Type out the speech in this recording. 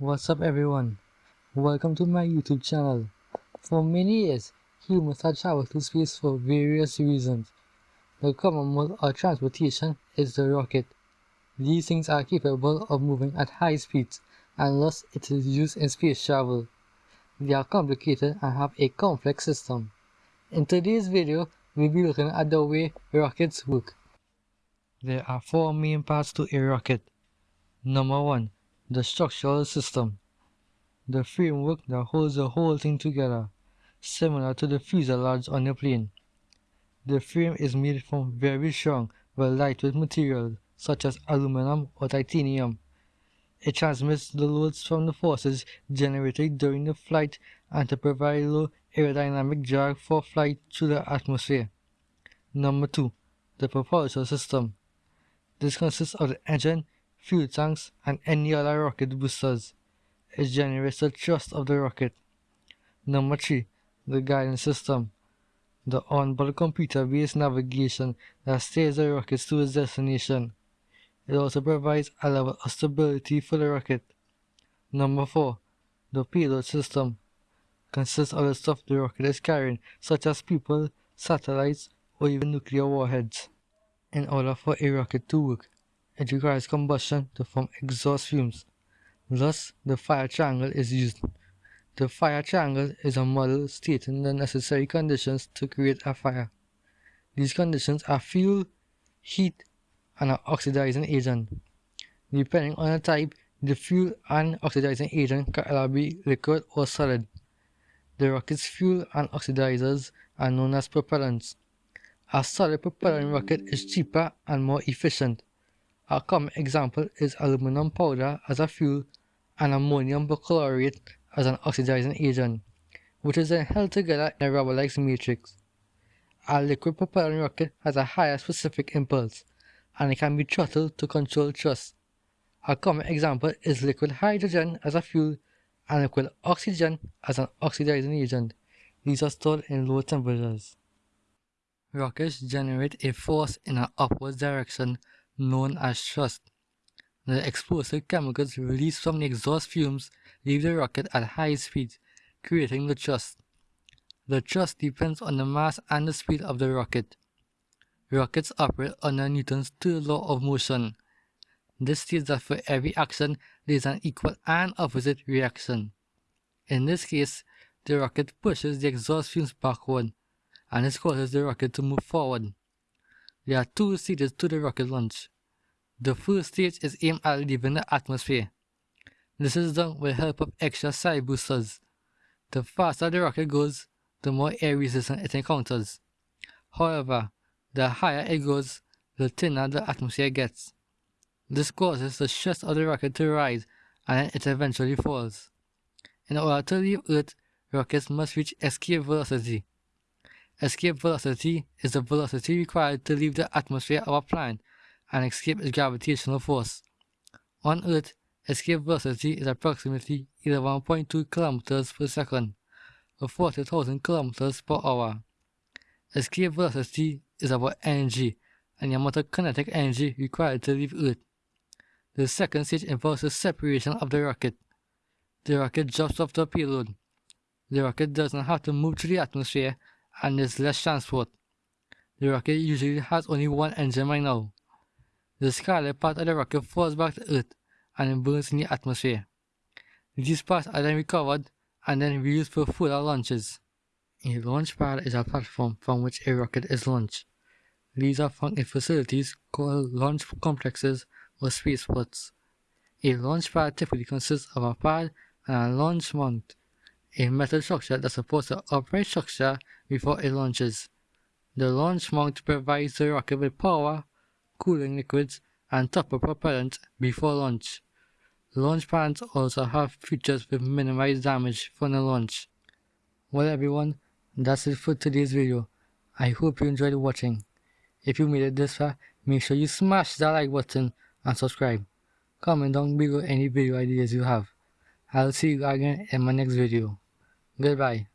What's up everyone? Welcome to my YouTube channel. For many years, humans have traveled to space for various reasons. The common mode of transportation is the rocket. These things are capable of moving at high speeds and thus it is used in space travel. They are complicated and have a complex system. In today's video, we'll be looking at the way rockets work. There are four main parts to a rocket. Number 1 the structural system. The framework that holds the whole thing together, similar to the fuselage on a plane. The frame is made from very strong but lightweight materials such as aluminum or titanium. It transmits the loads from the forces generated during the flight and to provide low aerodynamic drag for flight through the atmosphere. Number 2. The propulsion system. This consists of the engine fuel tanks, and any other rocket boosters. It generates the thrust of the rocket. Number 3. The guidance system. The onboard computer-based navigation that steers the rocket to its destination. It also provides a level of stability for the rocket. Number 4. The payload system consists of the stuff the rocket is carrying, such as people, satellites, or even nuclear warheads. In order for a rocket to work, it requires combustion to form exhaust fumes. Thus, the fire triangle is used. The fire triangle is a model stating the necessary conditions to create a fire. These conditions are fuel, heat, and an oxidizing agent. Depending on the type, the fuel and oxidizing agent can either be liquid or solid. The rocket's fuel and oxidizers are known as propellants. A solid propellant rocket is cheaper and more efficient. A common example is aluminum powder as a fuel and ammonium perchlorate as an oxidizing agent, which is then held together in a rubber-like matrix. A liquid propellant rocket has a higher specific impulse, and it can be throttled to control thrust. A common example is liquid hydrogen as a fuel and liquid oxygen as an oxidizing agent. These are stored in low temperatures. Rockets generate a force in an upward direction known as thrust. The explosive chemicals released from the exhaust fumes leave the rocket at high speed, creating the thrust. The thrust depends on the mass and the speed of the rocket. Rockets operate under Newton's third law of motion. This states that for every action, there is an equal and opposite reaction. In this case, the rocket pushes the exhaust fumes backward, and this causes the rocket to move forward. There are two stages to the rocket launch. The first stage is aimed at leaving the atmosphere. This is done with the help of extra side boosters. The faster the rocket goes, the more air resistance it encounters. However, the higher it goes, the thinner the atmosphere gets. This causes the thrust of the rocket to rise and it eventually falls. In order to leave Earth, rockets must reach escape velocity. Escape velocity is the velocity required to leave the atmosphere of a planet and escape its gravitational force. On Earth, escape velocity is approximately 11.2 km per second, or 40,000 km per hour. Escape velocity is about energy and the amount of kinetic energy required to leave Earth. The second stage involves the separation of the rocket. The rocket drops off the payload. The rocket does not have to move through the atmosphere and there's less transport. The rocket usually has only one engine right now. The scarlet part of the rocket falls back to Earth and burns in the atmosphere. These parts are then recovered and then reused for further launches. A launch pad is a platform from which a rocket is launched. These are found in facilities called launch complexes or spaceports. A launch pad typically consists of a pad and a launch mount a metal structure that supports the upright structure before it launches. The launch mount provides the rocket with power, cooling liquids, and topper propellant before launch. Launch pads also have features with minimized damage from the launch. Well everyone, that's it for today's video. I hope you enjoyed watching. If you made it this far, make sure you smash that like button and subscribe. Comment down below any video ideas you have. I'll see you again in my next video. Goodbye.